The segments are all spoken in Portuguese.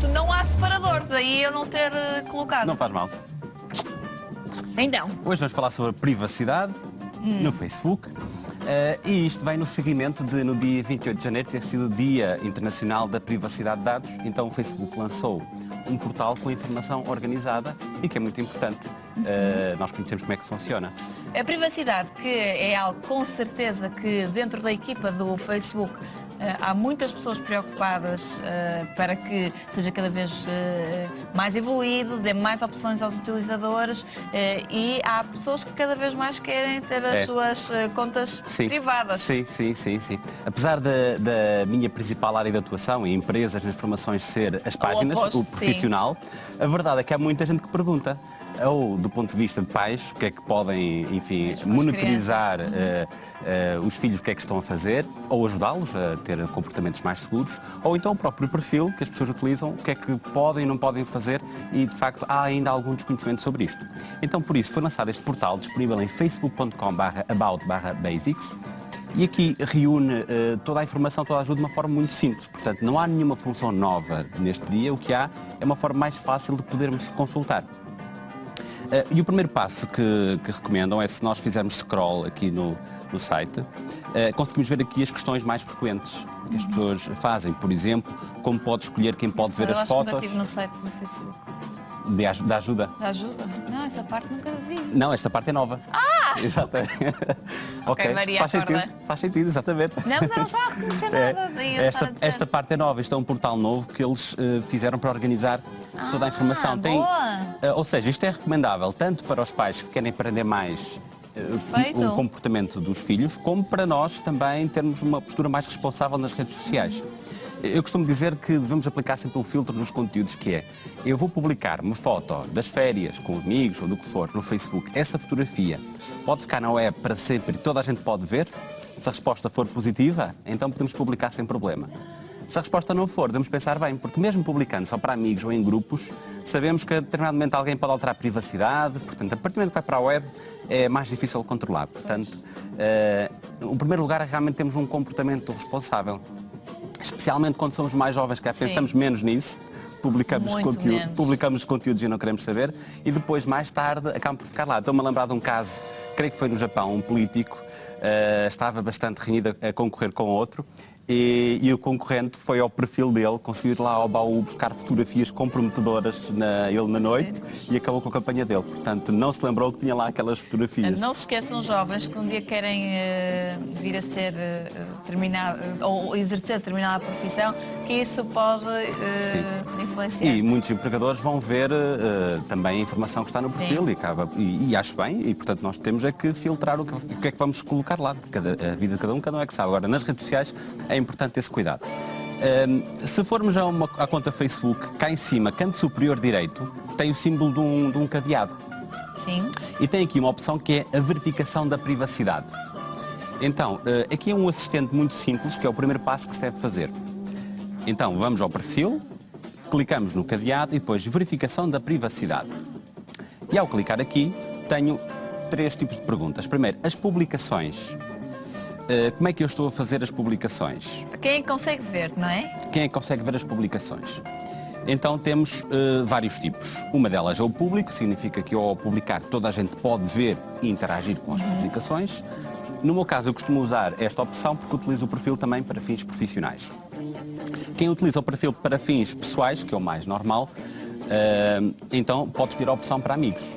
Portanto, não há separador, daí eu não ter eh, colocado. Não faz mal. Então, Hoje vamos falar sobre a privacidade Hum. no Facebook. Eh, e isto vem no seguimento de, no dia 28 de janeiro, ter sido o Dia Internacional da Privacidade de Dados. Então o Facebook lançou um portal com informação organizada e que é muito importante. Eh, nós conhecemos como é que funciona. a privacidade, que é algo com certeza que dentro da equipa do Facebook há muitas pessoas preocupadas eh, para que seja cada vez eh, mais evoluído, dê mais opções aos utilizadores eh, e há pessoas que cada vez mais querem ter as É. suas eh, contas privadas. Sim, sim, sim, sim. Apesar da, da minha principal área de atuação em empresas, nas formações, ser as páginas, oposto, o profissional, a verdade é que há muita gente que pergunta, ou do ponto de vista de pais, o que é que podem, enfim, monitorizar eh, eh, os filhos, o que é que estão a fazer, ou ajudá-los a ter comportamentos mais seguros, ou então o próprio perfil que as pessoas utilizam, o que é que podem e não podem fazer e, de facto, há ainda algum desconhecimento sobre isto. Então, por isso, foi lançado este portal disponível em facebook.com/about/basics e aqui reúne eh, toda a informação, toda a ajuda de uma forma muito simples. Portanto, não há nenhuma função nova neste dia, o que há é uma forma mais fácil de podermos consultar. Eh, e o primeiro passo que, que recomendam é se nós fizermos scroll aqui no, no site, eh, conseguimos ver aqui as questões mais frequentes que as pessoas fazem. Por exemplo, como pode escolher quem pode ver Eu as fotos estive no site do Facebook. de, da ajuda. Ajuda? Não, essa parte nunca vi. Não, esta parte é nova. Ah! Exatamente. Ok, Maria, faz sentido, acorda. faz sentido, exatamente. Não, mas eu não estava a reconhecer É, nada. a esta, esta parte é nova, isto é um portal novo que eles eh, fizeram para organizar toda a informação. Ah, boa. eh, ou seja, isto é recomendável tanto para os pais que querem aprender mais eh, Perfeito. o comportamento dos filhos, como para nós também termos uma postura mais responsável nas redes sociais. Eu costumo dizer que devemos aplicar sempre um filtro nos conteúdos que é eu vou publicar uma foto das férias com amigos ou do que for no Facebook, essa fotografia pode ficar na web para sempre e toda a gente pode ver? Se a resposta for positiva, então podemos publicar sem problema. Se a resposta não for, devemos pensar bem, porque mesmo publicando só para amigos ou em grupos, sabemos que a determinado momento alguém pode alterar a privacidade, portanto, a partir do momento que vai para a web é mais difícil controlar. Portanto, eh, o primeiro lugar é realmente termos um comportamento responsável. Especialmente quando somos mais jovens, que Sim. pensamos menos nisso, publicamos, Muito conteúdo, menos. publicamos conteúdos e não queremos saber, e depois, mais tarde, acabam por ficar lá. Estou-me a lembrar de um caso, creio que foi no Japão, um político eh, estava bastante renhido a concorrer com outro, e, e o concorrente foi ao perfil dele, conseguiu ir lá ao baú buscar fotografias comprometedoras na, ele na noite e acabou com a campanha dele. Portanto, não se lembrou que tinha lá aquelas fotografias. Não se esqueçam, jovens, que um dia querem eh, vir a ser terminado, ou exercer determinada profissão, que isso pode eh, influenciar. E muitos empregadores vão ver eh, também a informação que está no perfil Sim. e, acaba, e, e acho bem, e portanto nós temos é que filtrar o que, o que é que vamos colocar lá. Cada, a vida de cada um, cada um é que sabe. Agora, nas redes sociais é importante esse cuidado. Ehm, se formos a uma, à conta Facebook, cá em cima, canto superior direito, tem o símbolo de um, de um cadeado. Sim. E tem aqui uma opção que é a verificação da privacidade. Então, eh, aqui é um assistente muito simples, que é o primeiro passo que se deve fazer. Então, vamos ao perfil, clicamos no cadeado e depois verificação da privacidade. E ao clicar aqui, tenho três tipos de perguntas. Primeiro, as publicações. Eh, Como é que eu estou a fazer as publicações? Quem é que consegue ver, não é? Quem é que consegue ver as publicações? Então temos eh, vários tipos. Uma delas é o público, significa que ao publicar toda a gente pode ver e interagir com as publicações. No meu caso, eu costumo usar esta opção porque utilizo o perfil também para fins profissionais. Quem utiliza o perfil para fins pessoais, que é o mais normal, eh, então pode escolher a opção para amigos.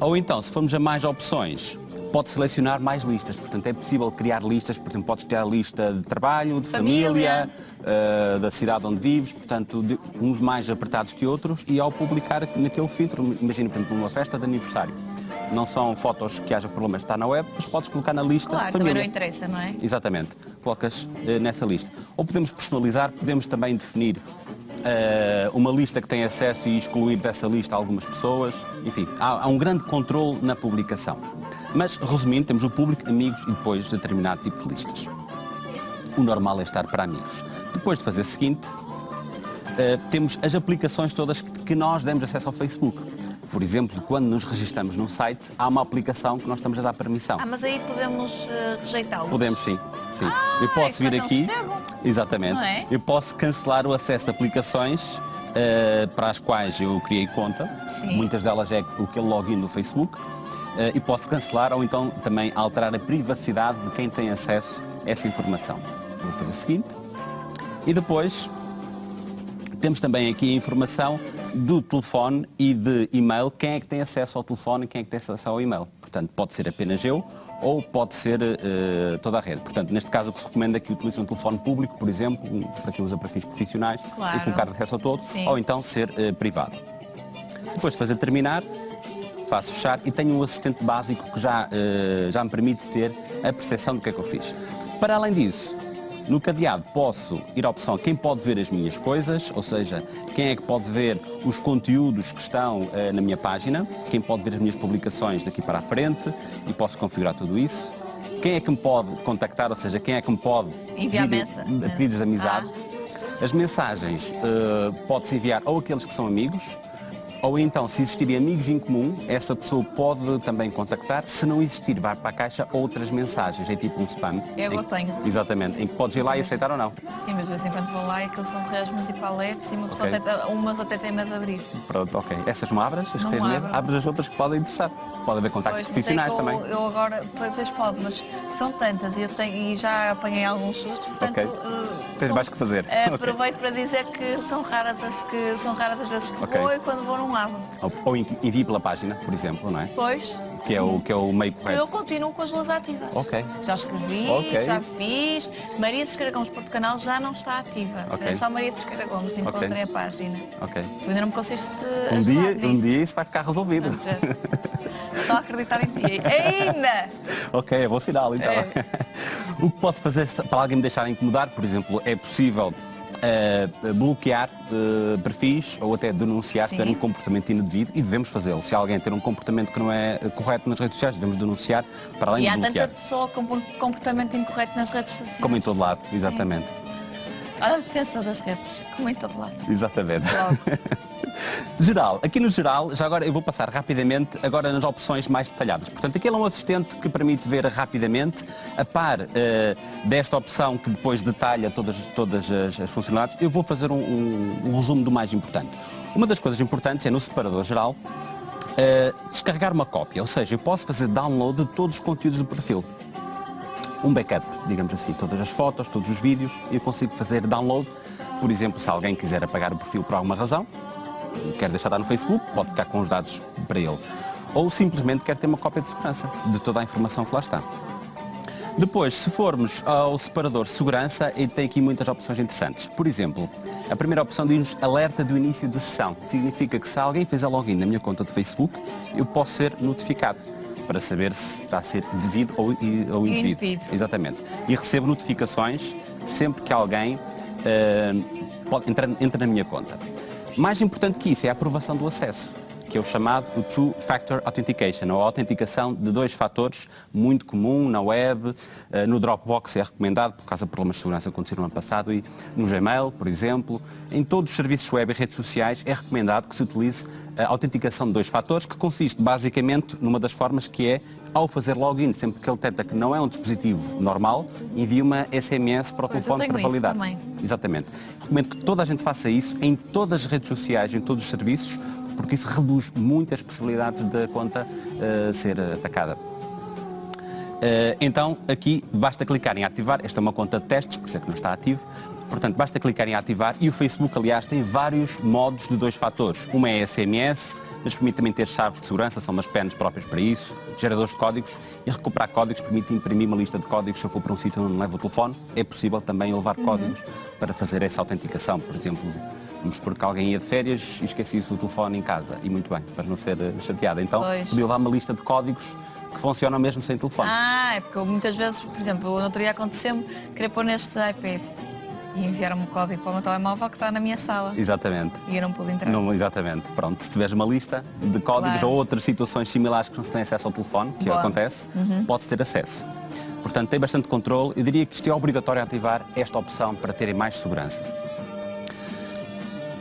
Ou então, se formos a mais opções, pode selecionar mais listas. Portanto, é possível criar listas, por exemplo, podes criar lista de trabalho, de família, Família. eh, da cidade onde vives, portanto, de- uns mais apertados que outros, e ao publicar naquele filtro, imagina, por exemplo, numa festa de aniversário. Não são fotos que haja problemas de estar na web, mas podes colocar na lista Claro, também família. não interessa, não é? Exatamente, colocas eh, nessa lista. Ou podemos personalizar, podemos também definir eh, uma lista que tem acesso e excluir dessa lista algumas pessoas. Enfim, há, há um grande controle na publicação. Mas, resumindo, temos o público, amigos e depois determinado tipo de listas. O normal é estar para amigos. Depois de fazer o seguinte, eh, temos as aplicações todas que, que nós demos acesso ao Facebook. Por exemplo, quando nos registramos num site, há uma aplicação que nós estamos a dar permissão. Ah, mas aí podemos eh, rejeitá-lo. Podemos sim, sim. Ah, eu posso vir aqui. Exatamente. É? Eu posso cancelar o acesso de aplicações eh, para as quais eu criei conta. Sim. Muitas delas é aquele login do Facebook. eh, e posso cancelar ou então também alterar a privacidade de quem tem acesso a essa informação. Vou fazer o seguinte. E depois temos também aqui a informação do telefone e de e-mail, quem é que tem acesso ao telefone e quem é que tem acesso ao e-mail. Portanto, pode ser apenas eu ou pode ser eh, toda a rede. Portanto, neste caso o que se recomenda é que utilize um telefone público, por exemplo, um- para quem usa para fins profissionais Claro. e colocar acesso a todos, Sim. ou então ser eh, privado. Depois de fazer terminar, faço fechar e tenho um assistente básico que já, eh, já me permite ter a percepção do que é que eu fiz. Para além disso, no cadeado posso ir à opção quem pode ver as minhas coisas, ou seja, quem é que pode ver os conteúdos que estão eh, na minha página, quem pode ver as minhas publicações daqui para a frente e posso configurar tudo isso. Quem é que me pode contactar, ou seja, quem é que me pode Enviar pedir- pedidos de amizade. Ah. As mensagens eh, pode-se enviar ou aqueles que são amigos, ou então, se existirem amigos em comum, essa pessoa pode também contactar. Se não existir, vai para a caixa outras mensagens, é tipo um spam. Eu Em- tenho. Exatamente, em que podes ir lá e aceitar ou não. Sim, mas de vez em quando vou lá e aqueles são resmas e paletes e uma pessoa Ok. tenta, umas até tem medo de abrir. Pronto, ok. Essas não abras, as que Não tens medo, abres as outras que podem interessar. Pode haver contactos Pois, é profissionais que eu, também. Eu agora, depois pode, mas são tantas e, eu tenho, e já apanhei alguns sustos, portanto. Ok. eh, Tens são- mais que fazer. Ok. Aproveito para dizer que são raras as que são raras as vezes que Ok. vou e quando vou não abro. Ou, ou envi- envie pela página, por exemplo, não é? Pois, Que é o, que é o meio eu correto. continuo com as duas ativas. Ok. Já escrevi, Ok. já fiz. Maria Cerqueira Gomes Porto Canal já não está ativa. Ok. É só Maria Cerqueira Gomes, encontrei Ok. a página. Ok. Tu ainda não me conseguiste Um dia, um dia isso vai ficar resolvido. Estou a acreditar em ti. Ainda! Ok, é bom sinal então. É. o que posso fazer para alguém me deixar incomodar, por exemplo, é possível eh, bloquear eh, perfis ou até denunciar se Sim. tiver um comportamento indevido e devemos fazê-lo. Se alguém ter um comportamento que não é eh, correto nas redes sociais, devemos denunciar para além E de há bloquear. tanta pessoa com um comportamento incorreto nas redes sociais. Como em todo lado, exatamente. Olha a defesa das redes, como em todo lado. Exatamente. Logo. Geral, aqui no geral, já agora eu vou passar rapidamente agora nas opções mais detalhadas. Portanto, aquele é um assistente que permite ver rapidamente, a par eh, desta opção que depois detalha todas, todas as, as funcionalidades, eu vou fazer um, um- um resumo do mais importante. Uma das coisas importantes é no separador geral eh, descarregar uma cópia, ou seja, eu posso fazer download de todos os conteúdos do perfil um backup, digamos assim, todas as fotos, todos os vídeos, eu consigo fazer download. Por exemplo, se alguém quiser apagar o perfil por alguma razão, quer deixar estar no Facebook, pode ficar com os dados para ele. Ou simplesmente quer ter uma cópia de segurança de toda a informação que lá está. Depois, se formos ao separador segurança, ele tem aqui muitas opções interessantes. Por exemplo, a primeira opção diz alerta do início de sessão. Significa que se alguém fizer login na minha conta de Facebook, eu posso ser notificado para saber se está a ser devido ou, ou indevido. Indevido. Exatamente. E recebo notificações sempre que alguém eh, pode, entra, entra na minha conta. Mais importante que isso é a aprovação do acesso, que é o chamado o Two Factor Authentication, ou a autenticação de dois fatores, muito comum na web, eh, no Dropbox é recomendado por causa de problemas de segurança que aconteceram no ano passado e no Gmail, por exemplo. Em todos os serviços web e redes sociais é recomendado que se utilize a autenticação de dois fatores, que consiste basicamente numa das formas que é, ao fazer login, sempre que ele detecta que não é um dispositivo normal, envia uma SMS para o Pois, telefone para validar. também. Exatamente. Recomendo que toda a gente faça isso em todas as redes sociais, em todos os serviços, porque isso reduz muito as possibilidades da conta eh, ser atacada. Eh, então, aqui basta clicar em ativar. Esta é uma conta de testes, por isso é que não está ativo. Portanto, basta clicar em ativar e o Facebook, aliás, tem vários modos de dois fatores. Uma é SMS, mas permite também ter chaves de segurança, são umas penas próprias para isso, geradores de códigos e recuperar códigos permite imprimir uma lista de códigos se eu for para um sítio onde não levo o telefone. É possível também levar códigos para fazer essa autenticação. Por exemplo, vamos supor que alguém ia de férias e esquecia-se o telefone em casa. E muito bem, para não ser eh, chateado. Então, Pois. podia levar uma lista de códigos que funcionam mesmo sem telefone. Ah, é porque eu muitas vezes, por exemplo, no outro dia aconteceu-me querer pôr neste iPad e enviaram-me o código para o meu telemóvel que está na minha sala Exatamente. e eu não pude entrar. Não, exatamente. Pronto, se tiveres uma lista de códigos Claro. ou outras situações similares que não se tem acesso ao telefone, que Boa. Uhum. acontece, podes ter acesso. Portanto, tem bastante controle. Eu diria que isto é obrigatório ativar esta opção para terem mais segurança.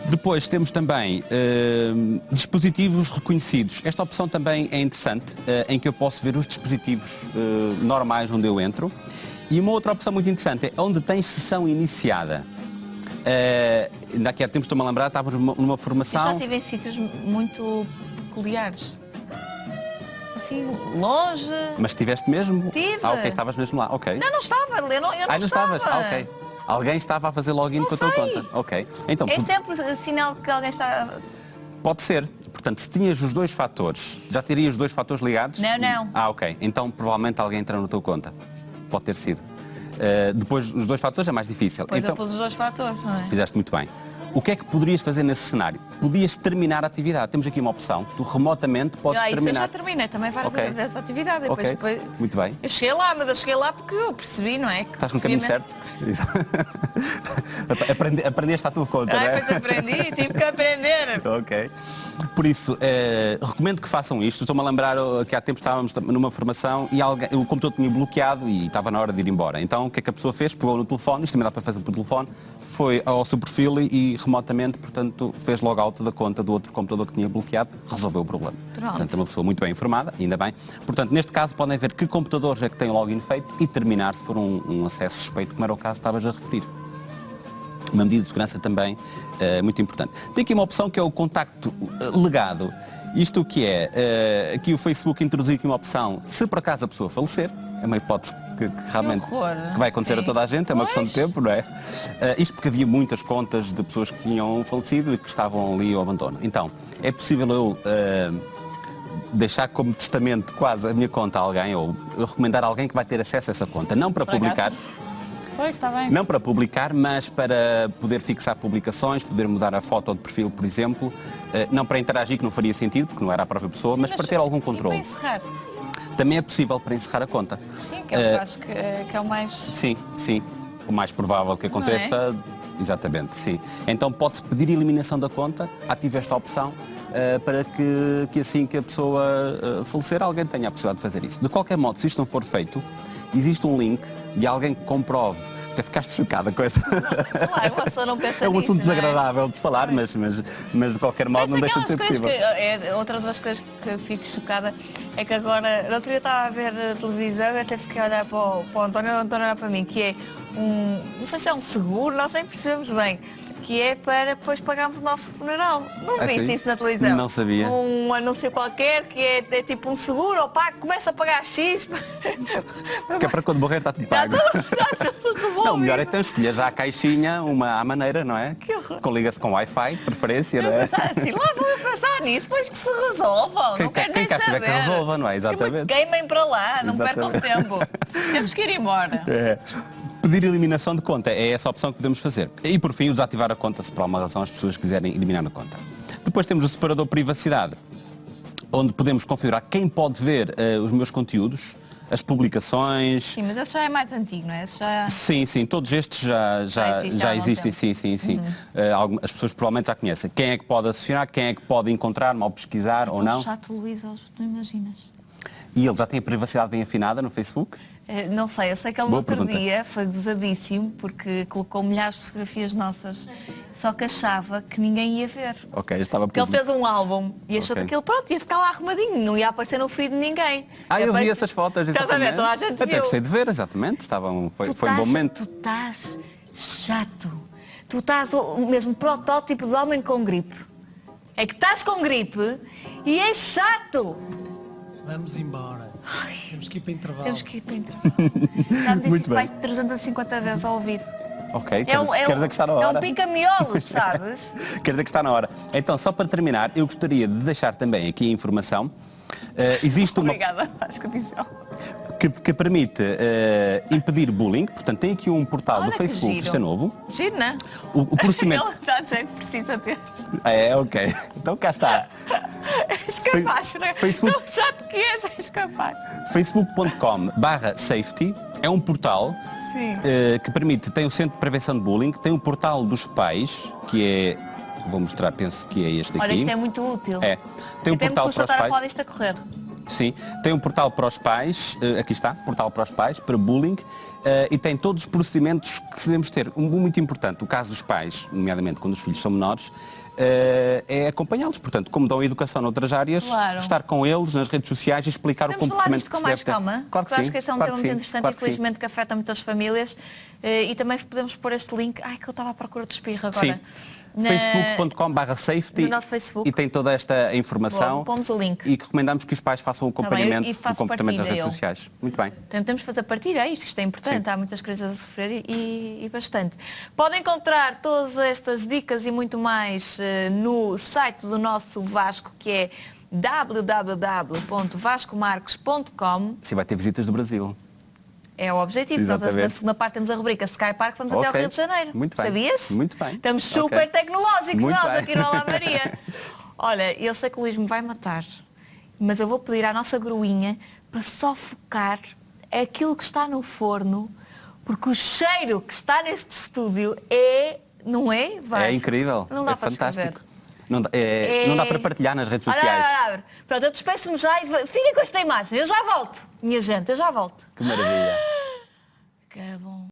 Depois temos também eh, dispositivos reconhecidos. Esta opção também é interessante, eh, em que eu posso ver os dispositivos eh, normais onde eu entro. E uma outra opção muito interessante é onde tens sessão iniciada. Uh, ainda aqui há tempos estou-me a lembrar, estávamos numa, numa formação. Eu já estive em sítios muito peculiares. Assim, longe. Mas estiveste mesmo? Tive. Ah, ok, estavas mesmo lá, ok. Não, não estava, eu não, eu não ah, não estava. estavas? Ah, ok. Alguém estava a fazer login não com a tua conta. Ok. Então, é sempre sinal que alguém está. Pode ser. Portanto, se tinhas os dois fatores, já terias os dois fatores ligados? Não, não. Ah, ok. Então provavelmente alguém entrou na tua conta. Pode ter sido. Uh, depois, os dois fatores é mais difícil. Pois então, depois os dois fatores, não é? Fizeste muito bem. O que é que poderias fazer nesse cenário? Podias terminar a atividade. Temos aqui uma opção. Tu remotamente podes ah, isso terminar. eu já terminei também várias Ok. vezes essa atividade. Depois, Ok, depois... muito bem. Eu cheguei lá, mas eu cheguei lá porque eu percebi, não é? Que Estás no caminho certo? Aprende- Aprendeste à tua conta, não Ah, é? pois aprendi, tive que aprender. Ok. Por isso, eh, recomendo que façam isto. Estou-me a lembrar oh, que há tempo estávamos numa formação e alguém, o computador tinha bloqueado e estava na hora de ir embora. Então o que é que a pessoa fez? Pegou no telefone, isto também dá para fazer por telefone, foi ao seu perfil e remotamente, portanto, fez logout da conta do outro computador que tinha bloqueado, resolveu o problema. Pronto. Portanto, é uma pessoa muito bem informada, ainda bem. Portanto, neste caso podem ver que computadores é que têm o login feito e terminar se for um, um acesso suspeito, como era o caso que estavas a referir uma medida de segurança também eh, muito importante. Tem aqui uma opção que é o contacto eh, legado. Isto o que é? Eh, aqui o Facebook introduziu aqui uma opção, se por acaso a pessoa falecer, é uma hipótese que, que realmente horror. que vai acontecer Sim. a toda a gente, é uma questão de Pois. tempo, não é? Eh, isto porque havia muitas contas de pessoas que tinham falecido e que estavam ali ao abandono. Então, é possível eu eh, deixar como testamento quase a minha conta a alguém ou recomendar a alguém que vai ter acesso a essa conta, não para Por acaso? Pois, está bem. não para publicar, mas para poder fixar publicações, poder mudar a foto de perfil, por exemplo. Eh, Não para interagir, que não faria sentido, porque não era a própria pessoa, Sim, mas, para ter algum e controle. para encerrar? Também é possível para encerrar a conta. Sim, que é o que Eh, eu acho que, que é o mais... Sim, sim. O mais provável que aconteça, é? exatamente, sim. Então pode-se pedir eliminação da conta, ative esta opção, eh, para que, que assim que a pessoa eh, falecer, alguém tenha a possibilidade de fazer isso. De qualquer modo, se isto não for feito, existe um link de alguém que comprove. Até ficaste chocada com esta. Claro, uma pessoa não pensa É um nisso, assunto não é? desagradável de se falar, mas, mas, mas de qualquer modo não Mas deixa de ser possível. que- é, outra das coisas que fico chocada é que agora, no outro dia estava a ver a televisão e até fiquei a olhar para o, para o António, o António olhar para mim, que é um, não sei se é um seguro, nós nem percebemos bem, que é para depois pagarmos o nosso funeral. Não Ah, viste sim? isso na televisão? Não sabia. Um anúncio qualquer que é, é tipo um seguro, ou pá, começa a pagar X. Que é para quando morrer está tudo Está pago. tudo, está tudo bom. Não, melhor é então escolher já a caixinha, uma à maneira, não é? Que horror. Com liga-se com Wi-Fi, de preferência, não é? assim, lá vamos pensar nisso, depois que se resolvam. Quem não quero quem nem cá estiver que saber. resolva, não é? Exatamente. Queimem para lá, não percam Exatamente. tempo. Temos que ir embora. É. Pedir eliminação de conta é essa a opção que podemos fazer. E por fim, o desativar a conta se por alguma razão as pessoas quiserem eliminar a conta. Depois temos o separador privacidade, onde podemos configurar quem pode ver eh, os meus conteúdos, as publicações. Sim, mas esse já é mais antigo, não é? Esse já... Sim, sim, todos estes já, Já já, existe há já algum existem, tempo. Uhum. sim, sim, sim. Eh, algum- as pessoas provavelmente já conhecem. Quem é que pode associar, quem é que pode encontrar, mal pesquisar ou Tão não. Luís, não imaginas. E ele já tem a privacidade bem afinada no Facebook? Eh, Não sei, eu sei que ele no outro pergunta. dia foi gozadíssimo porque colocou milhares de fotografias nossas, só que achava que ninguém ia ver. Ok, estava Porque ele fez um álbum e achou Ok. que aquilo pronto, ia ficar lá arrumadinho, não ia aparecer no feed de ninguém. Ah, eu vi essas fotos, Estás a ver? exatamente. Toda a gente Até gostei de ver, exatamente. Estavam, foi, Tu foi um bom estás- momento. Tu estás chato. Tu estás o o mesmo protótipo de homem com gripe. É que estás com gripe e és chato. Vamos embora. Temos que ir para intervalo. Temos que ir para intervalo. Já me disse Muito bem. mais de 350 vezes ao ouvido. Ok, É quer, um, é quer um, dizer que está na é hora. um pica-miolos, sabes? Quer dizer que está na hora. Então, só para terminar, eu gostaria de deixar também aqui a informação. Eh, existe uma Obrigada, acho que disse. Que, que permite eh, impedir bullying, portanto tem aqui um portal Olha do Facebook, giro. isto é novo. Giro, não é? O, o procedimento. Ele está a dizer que precisa deste. É, ok. Então cá está. És capaz, não é? Facebook- Tão chato que és, és capaz. facebook.com barra safety é um portal eh, que permite, tem o Centro de Prevenção de Bullying, tem o portal dos pais, que é, vou mostrar, penso que é este aqui. Olha, isto é muito útil. É. Tem um Até me portal custa para os estar a falar pais. disto a correr. Sim, tem um portal para os pais, eh, aqui está, portal para os pais, para bullying, eh, e tem todos os procedimentos que devemos ter. Um muito importante, o caso dos pais, nomeadamente quando os filhos são menores, eh, é acompanhá-los. Portanto, como dão educação noutras áreas, Claro. estar com eles nas redes sociais e explicar o Podemos falar comportamento disto que com mais calma? Claro que Porque sim. acho que este é um claro tema muito interessante claro e felizmente que afeta muitas famílias. Eh, E também podemos pôr este link. Ai, que eu estava à procura do espirro agora. Sim. Na- facebook.com.br safety No nosso Facebook. e tem toda esta informação Boa, pomos o link. e que recomendamos que os pais façam o bem, acompanhamento e do comportamento partilha redes eu. sociais. Muito bem. Então, temos de fazer partilha, é isto, isto é importante, Sim. há muitas crianças a sofrer e, e bastante. Podem encontrar todas estas dicas e muito mais eh, no site do nosso Vasco, que é www.vascomarques.com. Assim vai ter visitas do Brasil. É o objetivo. Nós, na Exatamente. segunda parte temos a rubrica Sky Park, vamos até ao. Rio de Janeiro. Muito bem. Sabias? Muito bem. Estamos super tecnológicos Muito nós bem. aqui no Olá Maria. Olha, eu sei que o Luís me vai matar, mas eu vou pedir à nossa gruinha para só focar aquilo que está no forno, porque o cheiro que está neste estúdio é, não é? Vasco? É incrível. Não dá é para fantástico. Não, dá- é- É- não dá para partilhar nas redes sociais. olha, olha, olha. Pronto, eu despeço-me já e fiquem com esta imagem. Eu já volto, minha gente, eu já volto. Que maravilha. Que bom.